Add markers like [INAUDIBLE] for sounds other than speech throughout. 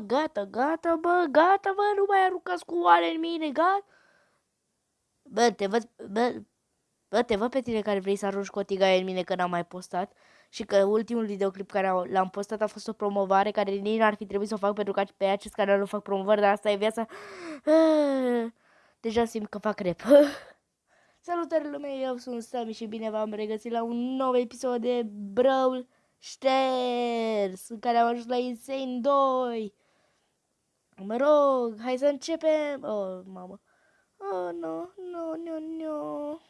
Bă, gata, gata, bă, gata, bă, nu mai aruncați cu oale în mine, gata. Bă, te văd, bă, bă, te văd pe tine care vrei să arunci cu o tigaie în mine că n-am mai postat și că ultimul videoclip care l-am postat a fost o promovare care nici n-ar fi trebuit să o fac pentru că pe acest canal nu fac promovări, dar asta e viața. Deja simt că fac rep. [LAUGHS] Salutare lumea, eu sunt Sami și bine v-am regăsit la un nou episod de Brawl Stars, în care am ajuns la Insane 2. Mă rog, hai să începem. Oh, mamă. Oh, nu, nu, nu, nu.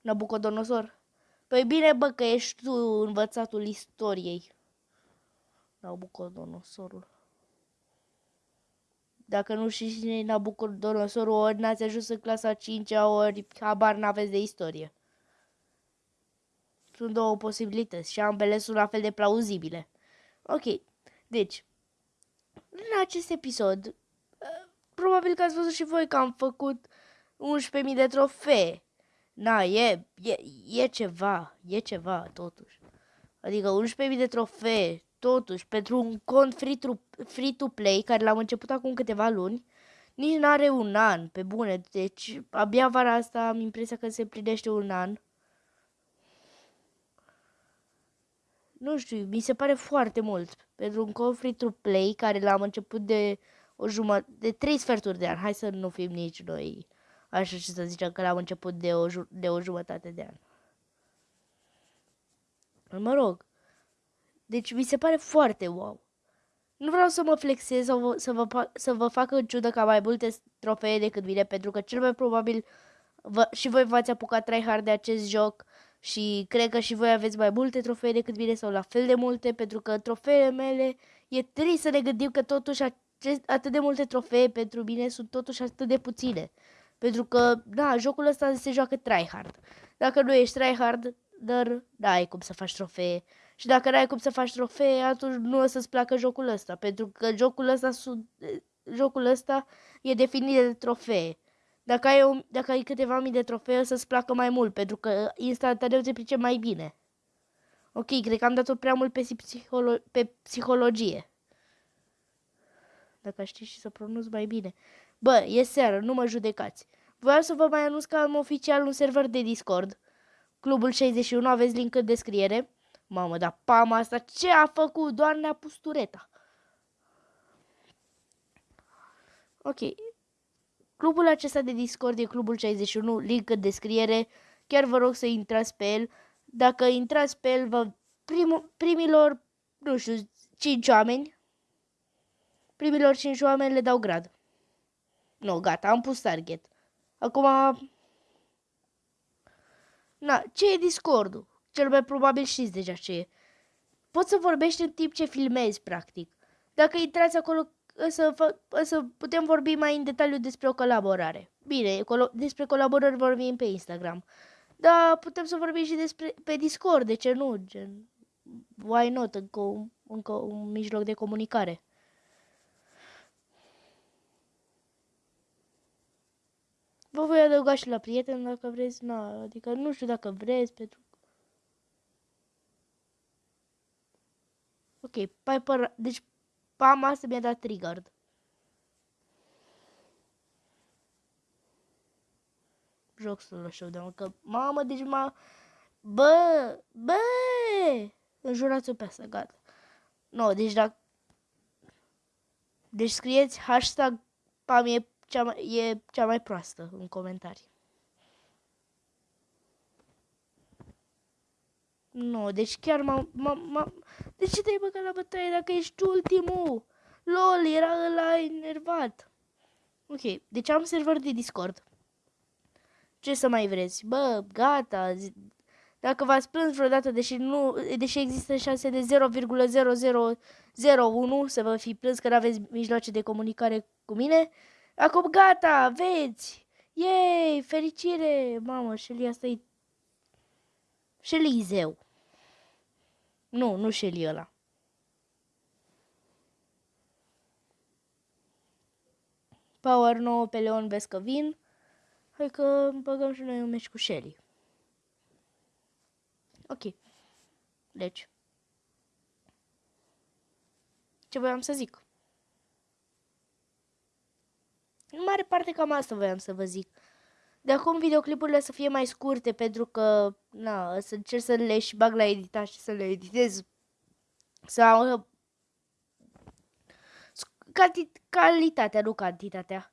Nabucodonosor. Păi bine, bă, că ești tu învățatul istoriei. Nabucodonosorul. Dacă nu știți cine e Nabucodonosorul, ori n-ați ajuns în clasa 5 ori habar n-aveți de istorie. Sunt două posibilități și ambele sunt la fel de plauzibile. Ok, deci, în acest episod, probabil că ați văzut și voi că am făcut 11.000 de trofee. Na, e, e, e ceva, e ceva totuși. Adică 11.000 de trofee, totuși, pentru un cont free-to-play, care l-am început acum câteva luni, nici n-are un an, pe bune. Deci, abia vara asta am impresia că se plinește un an. Nu știu, mi se pare foarte mult. Pentru un cont free-to-play, care l-am început de o jumătate, de trei sferturi de an. Hai să nu fim nici noi așa și să zicem că l-am început de o, de o jumătate de an. Mă rog, deci mi se pare foarte wow. Nu vreau să mă flexez sau să vă, să vă fac în ciudă ca mai multe trofee decât vine, pentru că cel mai probabil vă, și voi v-ați apucat tryhard de acest joc și cred că și voi aveți mai multe trofee decât vine sau la fel de multe, pentru că trofeele mele e trist să ne gândim că totuși acest, atât de multe trofee pentru mine sunt totuși atât de puține. Pentru că, da, jocul ăsta se joacă tryhard. Dacă nu ești tryhard, dar n-ai cum să faci trofee. Și dacă n-ai cum să faci trofee, atunci nu o să-ți placă jocul ăsta. Pentru că jocul ăsta, jocul ăsta e definit de trofee. Dacă ai, o, dacă ai câteva mii de trofee, o să-ți placă mai mult, pentru că instantaneu te price mai bine. Ok, cred că am dat-o prea mult pe, psiholo- pe psihologie. Dacă știi și să pronunț mai bine. Bă, e seară, nu mă judecați. Vreau să vă mai anunț că am oficial un server de Discord. Clubul 61, aveți link în descriere. Mamă, dar pama asta ce a făcut? Doar ne-a pus tureta. Ok. Clubul acesta de Discord e Clubul 61, link în descriere. Chiar vă rog să intrați pe el. Dacă intrați pe el, vă prim, primilor, nu știu, 5 oameni, primilor 5 oameni le dau grad. Nu, gata, am pus target. Acum... Na, ce e Discord-ul? Cel mai probabil știți deja ce e. Poți să vorbești în timp ce filmezi, practic. Dacă intrați acolo, să, să putem vorbi mai în detaliu despre o colaborare. Bine, colo- despre colaborări vorbim pe Instagram. Dar putem să vorbim și despre pe Discord, de ce nu? Gen, why not? Încă un, încă un mijloc de comunicare. Vă voi adăuga și la prieten dacă vreți, na, adică nu știu dacă vreți, pentru Ok, Piper, deci Pama asta mi-a dat triggered. Joc solo showdown, că mamă, deci m-a... Bă, bă, înjurați-o pe asta, gata. Nu, no, deci dacă... Deci scrieți hashtag Pamie cea mai, e cea mai proastă în comentarii. Nu, deci chiar m-am... M-am, de ce te-ai băgat la bătaie dacă ești ultimul? LOL, era ăla enervat. Ok, deci am server de Discord. Ce să mai vreți? Bă, gata. Dacă v-ați plâns vreodată, deși, nu, deși există șanse de 0,0001 să vă fi plâns că nu aveți mijloace de comunicare cu mine, Acum gata, aveți! Yay, fericire! Mamă, Shelly asta e... Shelly zeu. Nu, nu Shelly ăla. Power 9 pe Leon vezi că vin. Hai că băgăm și noi un meci cu Shelly. Ok. Deci. Ce voiam să zic? În mare parte cam asta voiam să vă zic. De acum videoclipurile să fie mai scurte pentru că, na, să încerc să le și bag la editat și să le editez. Sau calitatea, nu cantitatea.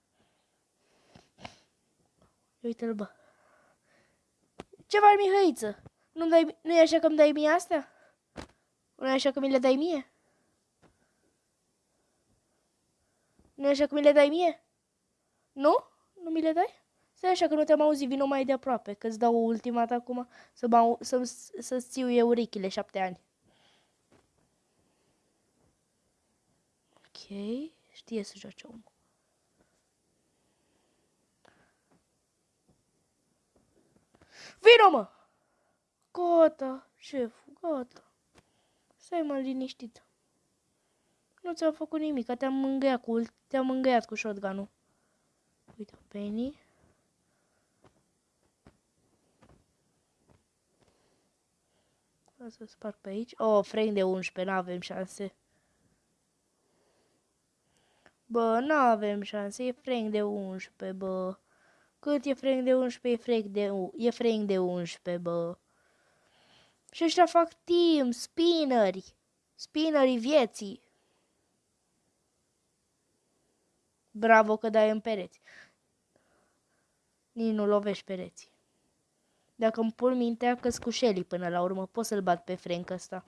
Uite-l, bă. Ce faci, Mihăiță? Nu dai, nu e așa că îmi dai mie astea? Nu e așa că mi le dai mie? Nu e așa că mi le dai mie? Nu? Nu mi le dai? Stai așa că nu te-am auzit, vino mai de aproape, că-ți dau ultima dată acum să, mă, să, să țiu eu urechile șapte ani. Ok, știe să joace omul. Vino, mă! Gata, șeful, gata. Stai mă liniștit. Nu ți-am făcut nimic, te-am mângâiat cu, te-am mângâiat cu shotgun-ul. Uite, Penny. O să sparg pe aici. Oh, frame de 11, n-avem șanse. Bă, n-avem șanse, e frame de 11, bă. Cât e frame de 11, e frame de, e frame de 11, bă. Și ăștia fac team, spinneri. Spinnerii vieții. Bravo că dai în pereți. Nici nu lovești pereții. Dacă îmi pun mintea că cu Shelly până la urmă, pot să-l bat pe Frank ăsta.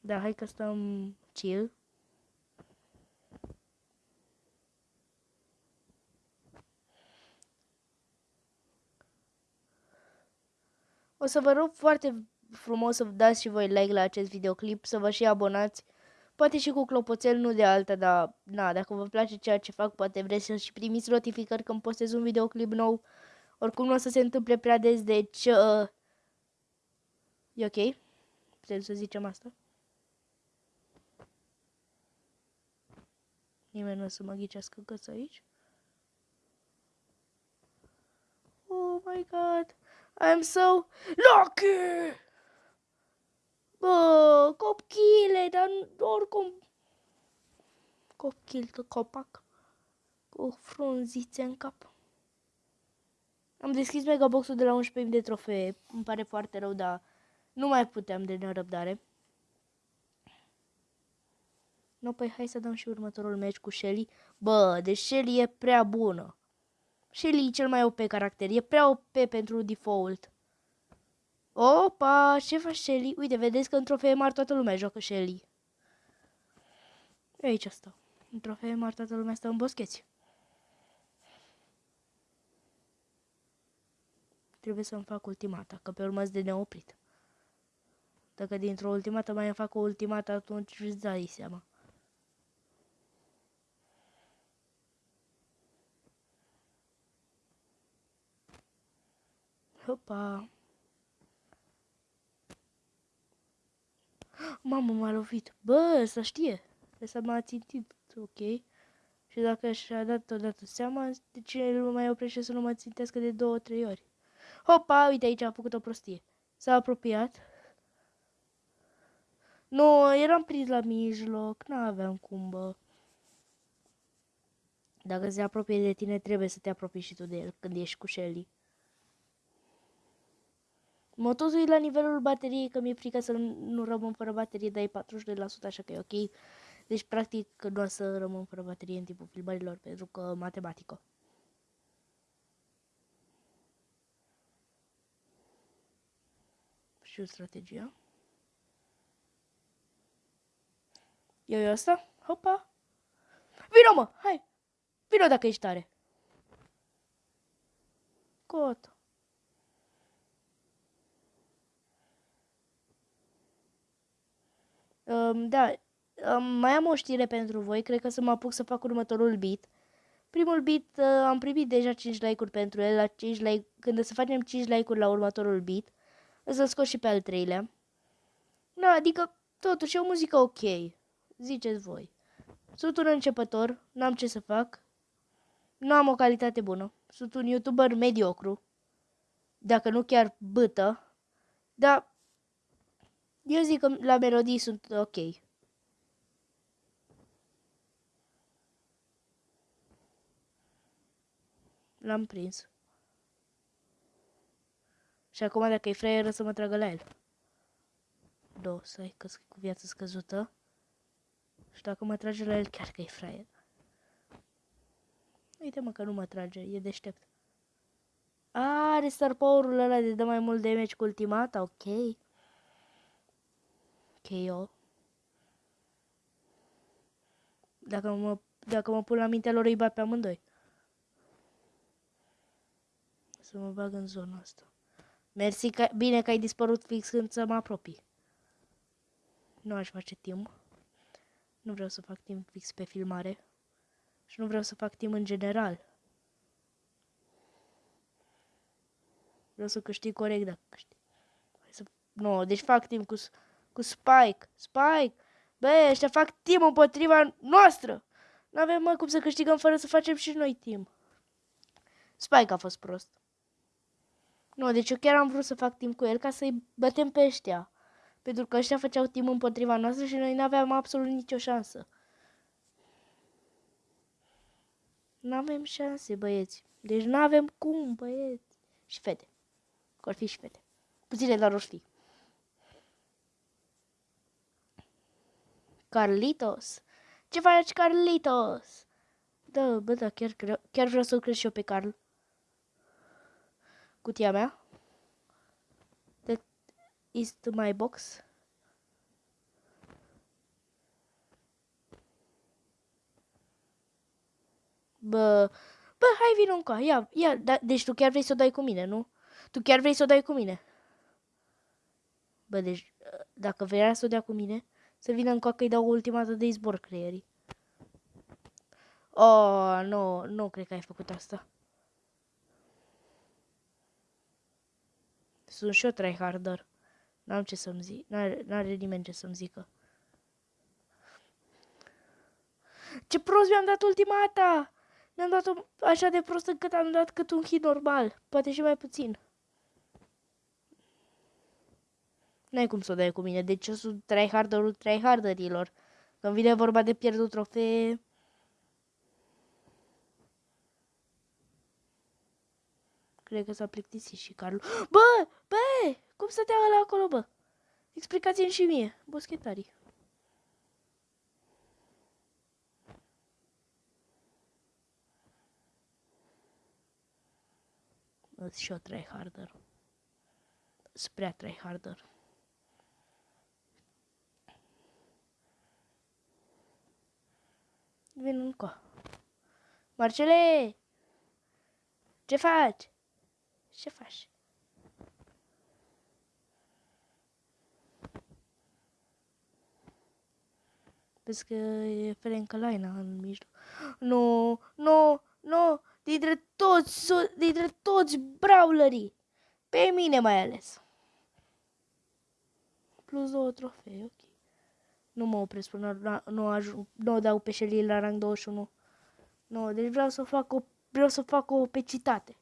Da, hai că stăm chill. O să vă rog foarte frumos să dați și voi like la acest videoclip, să vă și abonați. Poate și cu clopoțel, nu de alta, dar na, dacă vă place ceea ce fac, poate vreți să și primiți notificări când postez un videoclip nou. Oricum nu o să se întâmple prea des, deci... Uh, e ok? Putem să zicem asta? Nimeni nu o să mă ghicească căță aici. Oh my god! I'm so lucky! Bă, copchile, dar oricum... Copchil de copac. Cu frunzițe în cap. Am deschis megaboxul de la 11.000 de trofee. Îmi pare foarte rău, dar nu mai puteam de nerăbdare. No, păi hai să dăm și următorul meci cu Shelly. Bă, deci Shelly e prea bună. Shelly e cel mai OP caracter. E prea OP pentru default. Opa, ce faci Shelly? Uite, vedeți că în trofee mari toată lumea joacă Shelly. E aici asta. În trofee mari toată lumea stă în boscheți. Trebuie să-mi fac ultimata, că pe urmă de neoprit. Dacă dintr-o ultimată mai îmi fac o ultimată, atunci îți dai seama. Hopa! Mamă, m-a lovit. Bă, să știe. Ăsta m-a țintit, ok. Și dacă și-a dat odată seama, de ce nu mai oprește să nu mă țintească de două, trei ori? Hopa, uite aici a făcut o prostie. S-a apropiat. Nu, eram prins la mijloc, n-aveam cum, bă. Dacă se apropie de tine, trebuie să te apropii și tu de el când ești cu Shelly. Mă tot uit la nivelul bateriei, că mi-e frică să nu rămân fără baterie, dar e 42%, așa că e ok. Deci, practic, nu o să rămân fără baterie în timpul filmărilor, pentru că matematică. Și strategia. Eu e asta? Hopa! Vino, mă! Hai! Vino dacă ești tare! Gata. Um, da, um, mai am o știre pentru voi, cred că să mă apuc să fac următorul beat. Primul beat uh, am primit deja 5 like-uri pentru el, la 5 like, când o să facem 5 like-uri la următorul beat, o să scot și pe al treilea. Da, adică totuși e o muzică ok, ziceți voi. Sunt un începător, n-am ce să fac, nu am o calitate bună, sunt un youtuber mediocru, dacă nu chiar bâtă, dar eu zic că la melodii sunt ok. L-am prins. Și acum dacă e fraieră să mă tragă la el. Două, stai că cu viață scăzută. Și dacă mă trage la el, chiar că e fraier. Uite mă că nu mă trage, e deștept. Are star power-ul ăla de dă mai mult damage cu ultimata, ok. KO. Dacă mă, dacă mă pun la mintea lor, îi bat pe amândoi. Să mă bag în zona asta. Mersi, că, bine că ai dispărut fix când să mă apropii. Nu aș face timp. Nu vreau să fac timp fix pe filmare. Și nu vreau să fac timp în general. Vreau să câștig corect dacă câștig. Să... Nu, no, deci fac timp cu, cu Spike. Spike! Bă, ăștia fac timp împotriva noastră! Nu avem mă cum să câștigăm fără să facem și noi timp. Spike a fost prost. Nu, deci eu chiar am vrut să fac timp cu el ca să-i bătem pe ăștia. Pentru că ăștia făceau timp împotriva noastră și noi nu aveam absolut nicio șansă. Nu avem șanse, băieți. Deci nu avem cum, băieți. Și fete. Că fi și fete. Puține, dar or fi. Carlitos. Ce faci, Carlitos? Da, bă, da, chiar, chiar vreau să-l cresc și eu pe Carl. Cutia mea. That is my box. Bă, bă, hai vin încă, ia, ia, da, deci tu chiar vrei să o dai cu mine, nu? Tu chiar vrei să o dai cu mine? Bă, deci, dacă vrea să o dea cu mine, să vină încă că îi dau ultima dată de izbor creierii. Oh, nu, nu cred că ai făcut asta. Sunt și eu tryharder. N-am ce să-mi zic. N-are nimeni ce să-mi zică. Ce prost mi-am dat ultima dată! Mi-am dat-o așa de prost încât am dat cât un hit normal. Poate și mai puțin. N-ai cum să o dai cu mine. Deci eu sunt tryharderul tryharderilor. Când vine vorba de pierdut trofee... Cred că s-a plictisit și Carlu. Bă! Bă! Cum să te la acolo, bă? Explicați-mi și mie, boschetarii. Îți și o tryharder. Spre tryharder. Vin încă. Marcele! Ce faci? Ce faci? Vezi că e Ferenca Laina în mijloc. Nu, nu, nu, dintre toți, dintre toți brawlerii. Pe mine mai ales. Plus două trofee, ok. Nu mă opresc până la, nu, ajung, nu dau pe Shelly la rang 21. Nu, deci vreau să fac o, vreau să fac o pecitate.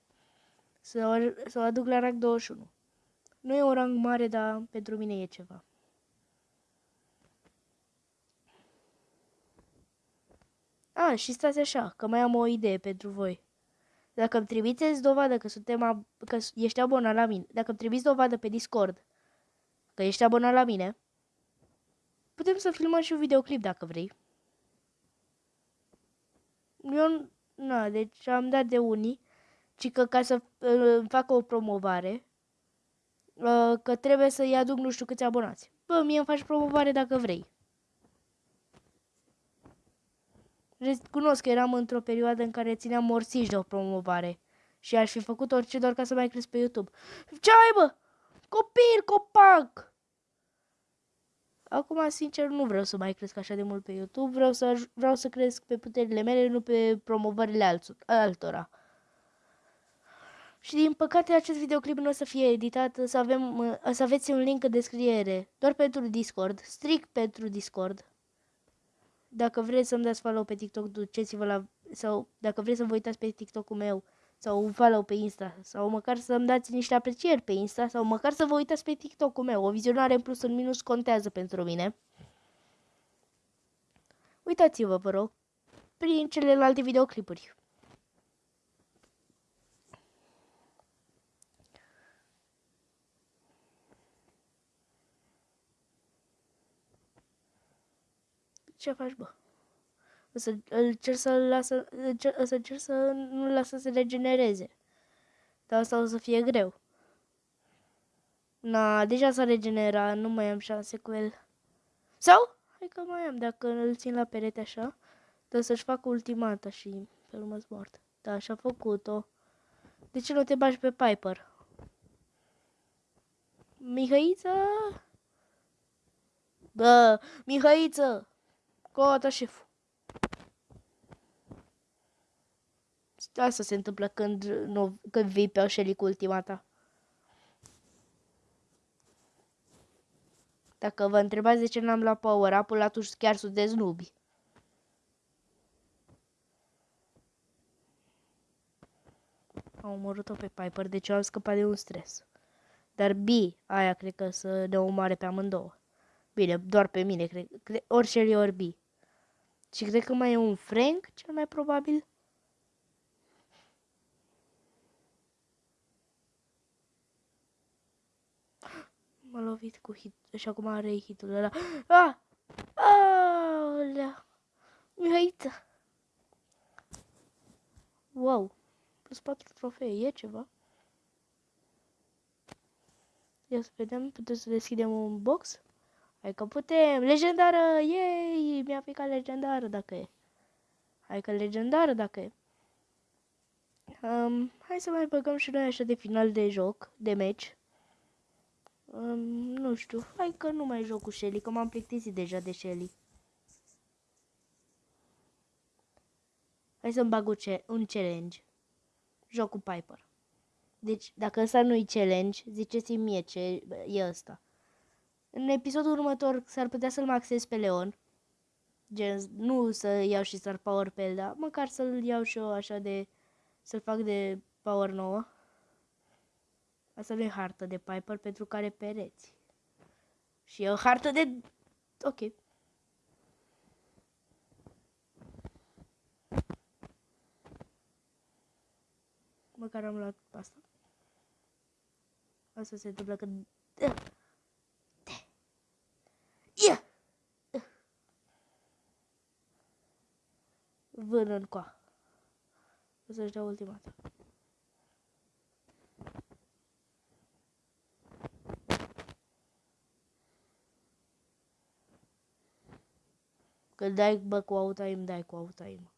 Să, să o aduc la rang 21. Nu e un rang mare, dar pentru mine e ceva. A, și stați așa, că mai am o idee pentru voi. Dacă îmi trimiteți dovadă că suntem că ești abonat la mine, dacă îmi trimiți dovadă pe Discord că ești abonat la mine, Putem să filmăm și un videoclip dacă vrei. Eu, na, deci am dat de unii, ci că ca să uh, fac o promovare, uh, că trebuie să-i aduc nu știu câți abonați. Bă, mie îmi faci promovare dacă vrei. Recunosc că eram într-o perioadă în care țineam morțiși de o promovare și aș fi făcut orice doar ca să mai cresc pe YouTube. Ce ai, bă? Copil, copac! Acum, sincer, nu vreau să mai cresc așa de mult pe YouTube, vreau să, vreau să cresc pe puterile mele, nu pe promovările alț- altora. Și din păcate acest videoclip nu o să fie editat, să, avem, să aveți un link în descriere, doar pentru Discord, strict pentru Discord. Dacă vreți să-mi dați follow pe TikTok, duceți-vă la... sau dacă vreți să vă uitați pe TikTok-ul meu, sau un follow pe Insta sau măcar să-mi dați niște aprecieri pe Insta sau măcar să vă uitați pe TikTok-ul meu. O vizionare în plus în minus contează pentru mine. Uitați-vă, vă rog, prin celelalte videoclipuri. Ce faci, bă? O să îl cer să lasă, îl cer, o să cer să nu lasă să regenereze. Dar asta o să fie greu. Na, deja s-a regenerat, nu mai am șanse cu el. Sau? Hai că mai am, dacă îl țin la perete așa, trebuie să-și facă ultimata și pe urmă mort. Da, și-a făcut-o. De ce nu te bagi pe Piper? Mihăiță? Bă, Mihăiță! Cota șeful. Asta se întâmplă când, nu, când vii pe Shelly cu ultimata. Dacă vă întrebați de ce n-am luat power up atunci chiar sunteți nubi. Am omorât-o pe Piper, deci am scăpat de un stres. Dar B, aia cred că să ne omoare pe amândouă. Bine, doar pe mine, cred. cred ori Shelly, ori B. Și cred că mai e un Frank, cel mai probabil. M-a lovit cu hit și acum are hitul ăla. Ah! Aolea! Mihaiță! Wow! Plus 4 trofee, e ceva? Ia să vedem, putem să deschidem un box? Hai că putem! Legendară! Yay! Mi-a picat legendară dacă e. Hai că legendară dacă e. Um, hai să mai băgăm și noi așa de final de joc, de match. Um, nu știu, hai că nu mai joc cu Shelly, că m-am plictisit deja de Shelly. Hai să-mi bag un challenge. Joc cu Piper. Deci, dacă ăsta nu-i challenge, ziceți-mi mie ce e ăsta. În episodul următor s-ar putea să-l maxez pe Leon. Gen, nu să iau și star power pe el, dar măcar să-l iau și eu așa de... Să-l fac de power nouă. Asta nu e hartă de Piper pentru care pereți. Și e o hartă de... Ok. Măcar am luat asta. Asta se întâmplă când... Vână în coa. O să-și dea ultimata. Când dai bă cu autoim, dai cu autoim.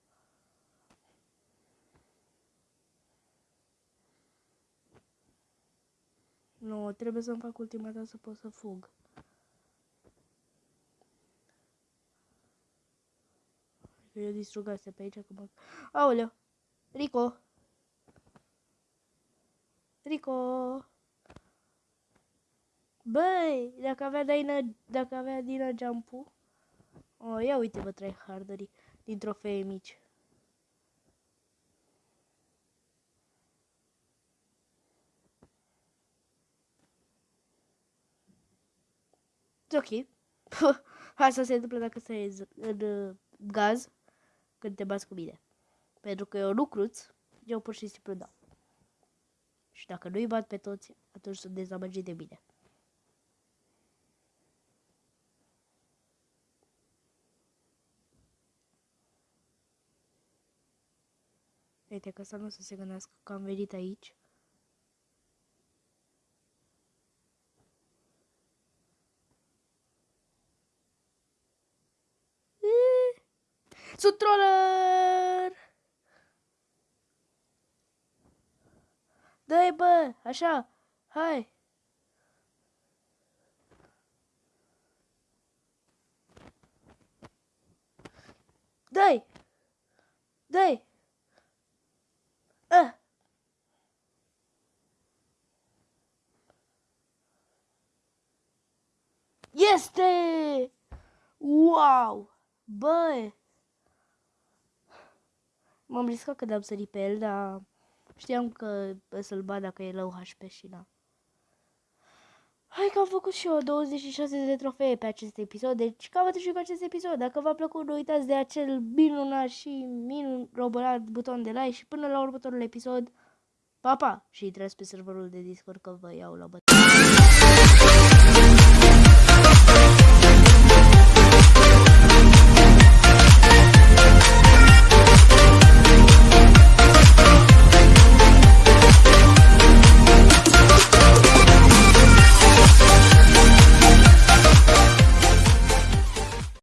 Nu, trebuie să-mi fac ultima dată să pot să fug. Eu distrugase pe aici, că mă... Aoleu! Rico! Rico! Băi, dacă avea Dina, dacă avea Dina jump-ul, Oh, ia uite-vă tryharderii din trofee mici. Ok. Asta se întâmplă dacă stai în uh, gaz când te bați cu mine. Pentru că eu nu cruț, eu pur și simplu dau. Și dacă nu-i bat pe toți, atunci sunt dezamăgit de mine. Uite că să nu să se gândească că am venit aici. Sunt troller! Dă-i bă, așa, hai! Dai! Dai! Ah! Este! Wow! Bă! M-am riscat că de-am sărit pe el, dar știam că să-l bat dacă e low HP și da. Hai că am făcut și eu 26 de trofee pe acest episod, deci cam atât și cu acest episod. Dacă v-a plăcut, nu uitați de acel minunat și minun robolat buton de like și până la următorul episod, pa, pa! Și intrați pe serverul de Discord că vă iau la bătaie.